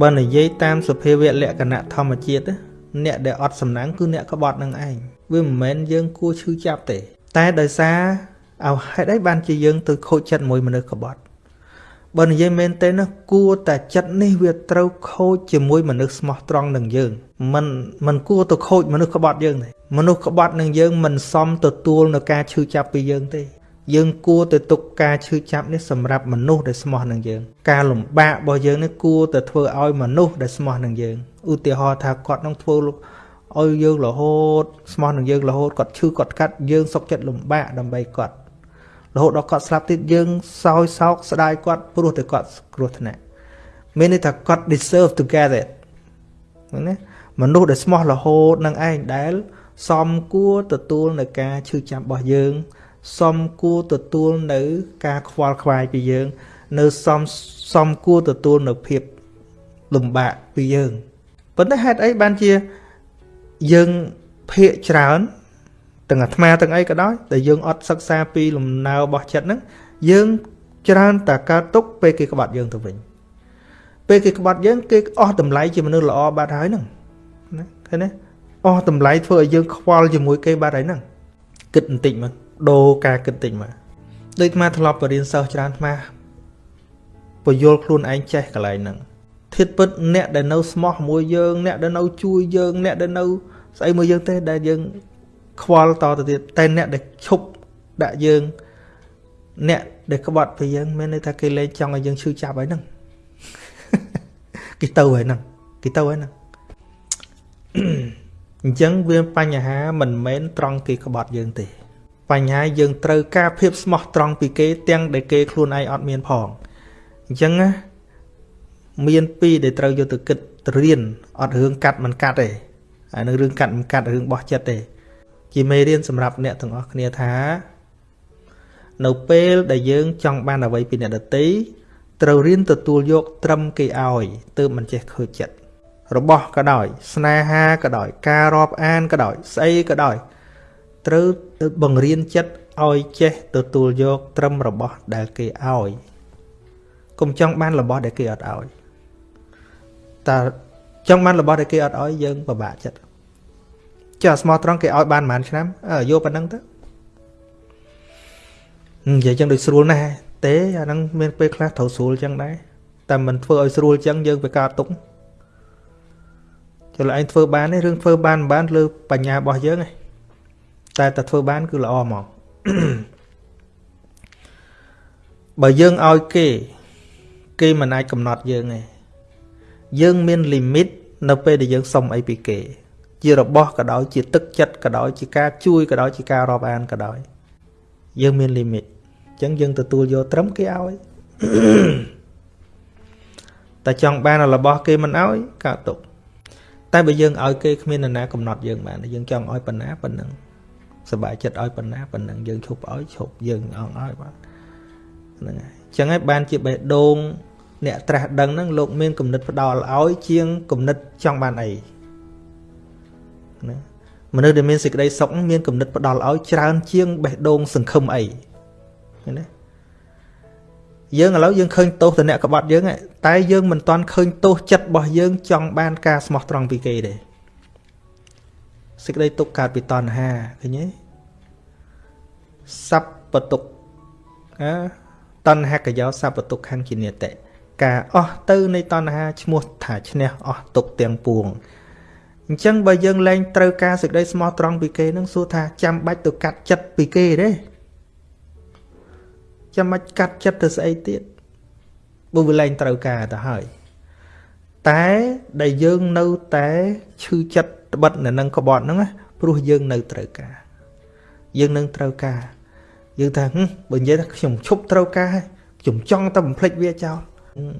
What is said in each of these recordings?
បើនិយាយតាមសភាវៈលក្ខណៈធម្មជាតិអ្នកដែលអត់សំណាងគឺអ្នកក្បត់នឹងឯងវាមិនមែនយើងគួរឈឺចាប់ទេ តែដោយសារឲ្យហេតុអីបានជាយើងទៅខូចចិត្តមួយមនុស្សក្បត់បើនិយាយមែនទេណាគួរតែចិត្តនេះវាត្រូវខូចជាមួយមនុស្សស្មោះត្រង់នឹងយើងมันมันគួរទៅខូចមនុស្សក្បត់យើងទេមនុស្សក្បត់នឹងយើងមិនសមទទួលនៅការឈឺចាប់ពីយើងទេ យើងគួរតែទុកការឈឺចាប់នេះសម្រាប់មនុស្សដែលស្មោះនឹងយើង ការលំបាករបស់យើងនេះគួរតែធ្វើឲ្យមនុស្សដែលស្មោះនឹងយើងឧទាហរណ៍ថាគាត់នឹងធ្វើឲ្យយើងរហូតស្មោះនឹងយើងរហូតគាត់ឈឺគាត់កាត់យើងសុកចិត្តលំបាកដើម្បីគាត់រហូតដល់គាត់ស្លាប់ទៀតយើងសោយសោកស្ដាយគាត់ព្រោះតែគាត់គ្រោះថ្នាក់មានន័យថាគាត់ deserve to get it ណាមនុស្សដែលស្មោះរហូតនឹងឯងដែល សមគួរទទួលនៅការឈឺចាប់របស់យើង សមគួរទទួលនៅការខ្វល់ខ្វាយពីយើង នៅសមសមគួរទទួលនៅភាពលំបាកពីយើងប៉ុន្តែហេតុអីបានជាយើងភាកច្រើនទាំងអាត្មាទាំងអីក៏ដោយដែលយើងអត់សិក្សាពីលំណៅរបស់ចិត្តហ្នឹងយើងច្រើនតែកើតទុកពេលគេក្បត់យើងទៅវិញពេលគេក្បត់យើងគេអស់តម្លៃជាមនុស្សល្អបាត់ហើយហ្នឹងណាឃើញទេអស់តម្លៃធ្វើឲ្យយើងខ្វល់ជាមួយគេបាត់ហើយហ្នឹងគិតបន្តិចមក ដូរការគិតតិចមកដូចអាធ្លាប់បរៀនសិស្សច្រើនអាពយល់ខ្លួនឯងចេះកន្លែងហ្នឹងធៀបពិតអ្នកដែលនៅស្មោះមួយយើងអ្នកដែលនៅជួយយើងអ្នកដែលនៅស្អីមួយយើងទេដែលយើងខ្វល់តទៅទៀតតែអ្នកដែលឈប់ដាក់យើងអ្នកដែលក្បត់ពីយើងមានន័យថាគេលែងចង់ឲ្យយើងឈឺចាប់ហើយហ្នឹងគេទៅហើយហ្នឹងគេទៅហើយហ្នឹងអញ្ចឹងវាបញ្ហាមិនមែនត្រង់គេក្បត់យើងទេ បញ្ហាយើងត្រូវការភាពស្មោះត្រង់ពីគេទាំងដែលគេខ្លួនឯងអត់មានផងអញ្ចឹងណាមានពីរដែលត្រូវយកទៅគិតរៀនអត់រឿងកាត់មិនកាត់ទេអានឹងរឿងកាត់មិនកាត់រឿងបោះចិត្តទេ ជាមេរៀនសម្រាប់អ្នកទាំងអស់គ្នាថា នៅពេលដែលយើងចង់បានអ្វីពីអ្នកដទៃត្រូវរៀនទទួលយកត្រឹមគេឲ្យទើបមិនចេះខើចិត្តរបស់ក៏ដោយ ស្នេហាក៏ដោយ ការរាប់អានក៏ដោយស្អីក៏ដោយ ត្រូវបង្រៀនចិត្តឲ្យចេះទទួលយកត្រឹមរបស់ដែលគេឲ្យកុំចង់បានរបស់ដែលគេអត់ឲ្យតើចង់បានរបស់ដែលគេអត់ឲ្យយើងពិបាកចិត្តចាស្មោះត្រង់គេឲ្យបានប្រហែលឆ្នាំអើយកប៉ុណ្ណឹងទៅនិយាយចឹងដូចស្រួលណាស់ទេអាហ្នឹងមានពេលខ្លះត្រូវស្រួលចឹងដែរតែមិនធ្វើឲ្យស្រួលចឹងយើងវាកើតទុកចុះឯងធ្វើបានទេរឿងធ្វើបានមិនបានលើបញ្ញារបស់យើងឯង តែតែធ្វើបានគឺល្អហ្មងបើយើងឲ្យគេ គេមិនអាចកំណត់យើងទេយើងមាន limit នៅពេលដែលយើងសុំអីពីគេ ជារបស់ក៏ដោយជាទឹកចិត្តក៏ដោយជាការជួយក៏ដោយជាការរាប់អានក៏ដោយយើងមាន limit អញ្ចឹងយើងទទួលយកត្រឹមគេឲ្យតែចង់បានរបស់គេមិនឲ្យកើតទុកតែបើយើងឲ្យគេគ្មាននរណាកំណត់យើងបានយើងចង់ឲ្យប៉ុណ្ណាប៉ុណ្ណឹង សบายចិត្តឲ្យប៉ុណ្ណាប៉ុណ្ណឹងយើងឈប់ឲ្យឈប់យើងអងឲ្យបាទហ្នឹងហើយអញ្ចឹងហើយបានជាបេះដូងអ្នកត្រាស់ដឹងហ្នឹងលោកមានគំនិតផ្ដាល់ឲ្យជាងគំនិតចង់បានអីណាមនុស្សដែលមានសេចក្តីសុខមានគំនិតផ្ដាល់ឲ្យច្រើនជាងបេះដូងសង្ឃឹមអីឃើញទេយើងឥឡូវយើងឃើញទោសទៅអ្នកក្បត់យើងតែយើងមិនទាន់ឃើញទោសចិត្តរបស់យើងចង់បានការស្មោះត្រង់ពីគេទេ សក្តីទុកកើតពីតណ្ហាឃើញទេសัพពទុកណាតណ្ហកយោសัพពទុកខាងជានិតិការអស់ទៅនៃតណ្ហាឈ្មោះថាឈ្នះអស់ទុកទាំងពួងអញ្ចឹងបើយើងលែងត្រូវការសេចក្តីស្មោះត្រង់ពីគេនឹងសួរថាចាំបាច់ទៅកាត់ចិត្តពីគេទេចាំបាច់កាត់ចិត្តទៅស្អីទៀតបើវាលែងត្រូវការទៅហើយតែដែលយើងនៅតែឈឺចិត្ត ត្បិតនៅនឹងក្បត់ហ្នឹងព្រោះយើងនៅត្រូវការ យើងនឹងត្រូវការយើងថាបើនិយាយថាខ្ញុំឈប់ត្រូវការខ្ញុំចង់តែបំភ្លេចវាចោល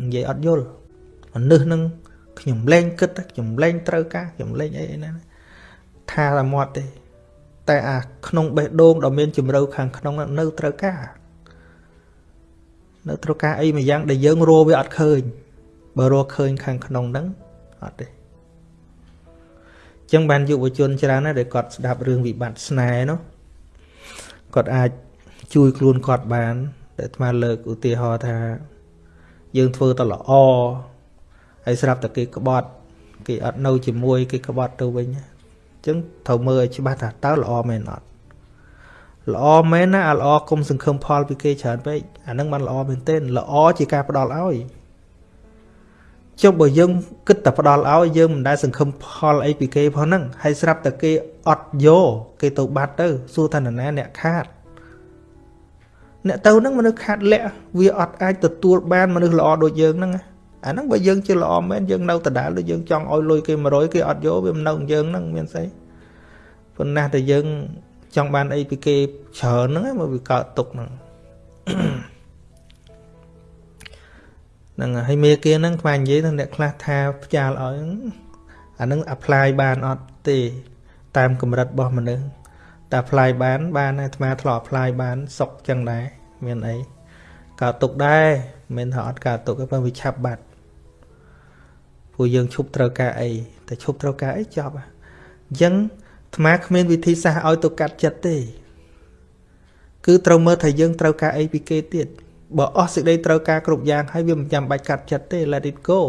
និយាយអត់យល់មនុស្សនឹងខ្ញុំលែងគិតខ្ញុំលែងត្រូវការខ្ញុំលែងអីណាថាតែមាត់ទេ តែអាក្នុងបេះដូងដ៏មានជំរៅខាងក្នុងនៅត្រូវការ នៅត្រូវការអីមួយយ៉ាងដែលយើងរកវាអត់ឃើញបើរកឃើញខាងក្នុងហ្នឹងអត់ទេ ចឹងបានយុវជនច្រើនណាស់ដែលគាត់ស្ដាប់រឿងវិបត្តិស្នេហ៍នោះគាត់អាចជួយខ្លួនគាត់បានតែអាត្មាលើកឧទាហរណ៍ថា យើងធ្វើទៅល្អហើយស្រាប់តែគេក្បត់ គេអត់នៅជាមួយគេក្បត់ទៅវិញអញ្ចឹងត្រូវមើលឲ្យច្បាស់ថាតើល្អមែនអត់ល្អមែនណាអាល្អគុំសង្ឃឹមផលពីគេច្រើនពេកអានឹងបានល្អមែនទែនល្អជាការផ្ដល់ឲ្យ ចុះបើយើងគិតតែផ្ដល់ឲ្យយើងមិនដែលសង្ឃឹមផលអីពីគេផងហ្នឹងហើយស្រាប់តែគេអត់យកគេទៅបាត់ទៅសួរថានរណាអ្នកខាតអ្នកទៅហ្នឹងមនុស្សខាតលាក់វាអត់អាចទទួលបានមនុស្សល្អដូចយើងហ្នឹងអាហ្នឹងបើយើងជាល្អមែនយើងនៅដដែលដូចយើងចង់ឲ្យលុយគេ100គេអត់យកវាមិននៅយើងហ្នឹងមានស្អីប៉ុន្តែតែយើងចង់បានអីពីគេច្រើនហ្នឹងមកវាកើតទុកហ្នឹង ហ្នឹងហើយមេគាហ្នឹងខ្វាញនិយាយទៅអ្នកខ្លះថាផ្ចាលឲ្យអាហ្នឹង apply បានអត់ទេ តាមកម្រិតរបស់មនុស្សតែ apply បានបានអាត្មាធ្លាប់ apply បានសុកចឹងដែរមានអីកើតទុកដែរមិនថាអត់កើតទុកទេប៉ុន្តែវាឆាប់បាត់ព្រោះយើងឈប់ត្រូវការអីតែឈប់ត្រូវការអីចប់អញ្ចឹងអាត្មាគ្មានវិធីសាស្ត្រឲ្យទៅកាត់ចិត្តទេ គឺត្រូវមើលថាយើងត្រូវការអីពីគេទៀត បើអស់សេចក្តីត្រូវការគ្រប់យ៉ាងហើយវាមិនចាំបាច់កាត់ចិត្តទេ let it go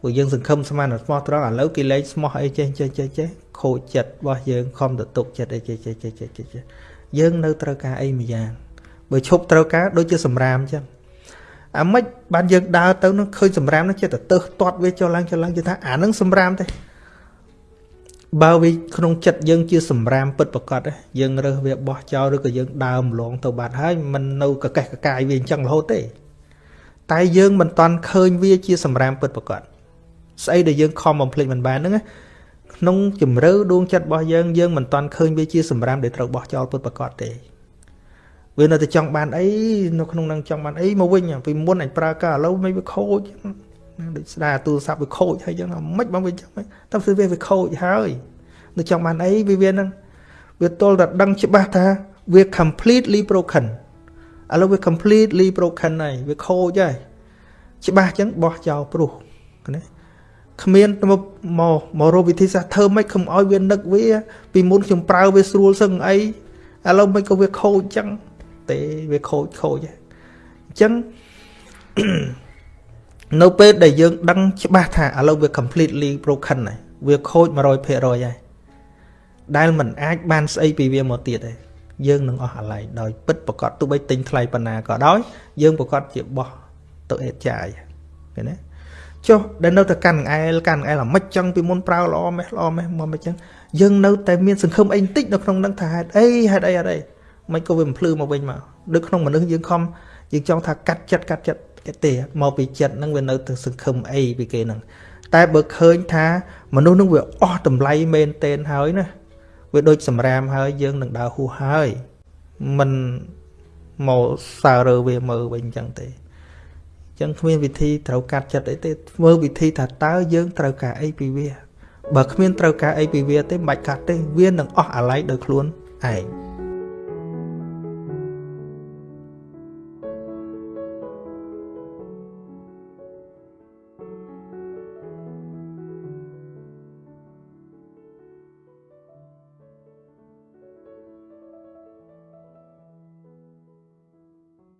ព្រោះយើងសង្ឃឹមស្មានស្មោះត្រង់ឥឡូវគេលេងស្មោះអីចេះចេះចេះចេះខូចចិត្តរបស់យើងខំទៅទុកចិត្តអីចេះចេះចេះចេះចេះយើងនៅត្រូវការអីមួយយ៉ាងបើឈប់ត្រូវការដូចជាសម្រាមអញ្ចឹងអាម៉េចបានយើងដើរទៅនឹងឃើញសម្រាមនោះចិត្តទៅទើសទាត់វាចុះឡើងចុះឡើងជឿថាអានឹងសម្រាមទេ បើវាក្នុងចិត្តយើងជាសម្រាមពិតប្រកបយើងរើសវាបោះចោលឬក៏យើងដើរម្លងទៅបាត់ហើយมันនៅកកេះកកាយវាអញ្ចឹងរហូតទេ តែយើងមិនតន់ឃើញវាជាសម្រាមពិតប្រកបស្អីដែលយើងខំបំភ្លេចមិនបានហ្នឹងក្នុងជំរឿដួងចិត្តរបស់យើងយើងមិនតន់ឃើញវាជាសម្រាមដែលត្រូវបោះចោលពិតប្រកបទេវានៅតែចង់បានអីនៅក្នុងនឹងចង់បានអីមកវិញពីមុនអញប្រើការឥឡូវមិនវាខូច ដូចស្ដារទូរស័ព្ទវាខូចហើយចឹងមិនមិនវាចឹងតែគឺវាវាខូចហើយនៅចង់បានអីវាវានឹងវាទល់តែដឹងច្បាស់ថាវា completely broken ឥឡូវវា completely broken ហើយវាខូចហើយច្បាស់ចឹងបោះចោលព្រោះណាគ្មានមកមកមករកវិធីសាស្ត្រធ្វើម៉េចកុំឲ្យវានឹកវា ពីមុនខ្ញុំប្រើវាស្រួលសឹងអីឥឡូវមិនក៏វាខូចចឹងទេវាខូចខូចអញ្ចឹង នៅពេលដែលយើងដឹងច្បាស់ថាឥឡូវវា completely broken ហើយវាខូច100%ហើយដែលមិនអាចបានស្អីពីវាមកទៀតទេយើងនឹងអស់អាឡ័យដោយពិតប្រកបទោះបីទិញថ្លៃប៉ុណ្ណាក៏ដោយយើងប្រកបជាបោះទៅអេតចាយឃើញទេចុះដែលនៅតែកាន់អែលកាន់អែលអាម៉េចចឹងពីមុនប្រើល្អម៉េះល្អម៉េះមកមិនចឹងយើងនៅតែមានសង្ឃឹមអីបន្តិចនៅក្នុងនឹងថាហេតុអីហេតុអីហេតុអីមិនក៏វាមិនភ្លឺមកវិញមកដូចក្នុងមនុស្សយើងខំយើងចង់ថាកាត់ចិត្តកាត់ចិត្ត ទេមកពីចិត្តហ្នឹងវានៅទៅសង្ឃឹមអីពីគេហ្នឹងតែបើឃើញថាមនុស្សហ្នឹងវាអស់តម្លៃមែនតែនហើយណាវាដូចសម្រាមហើយយើងនឹងដើរហួសហើយមិនមកសើរើវាមើលវិញអញ្ចឹងទេអញ្ចឹងគ្មានវិធីត្រូវកាត់ចិត្តអីទេធ្វើវិធីថាតើយើងត្រូវការអីពីវាបើគ្មានត្រូវការអីពីវាទេមិនបាច់កាត់ទេវានឹងអស់អាល័យដោយខ្លួនឯង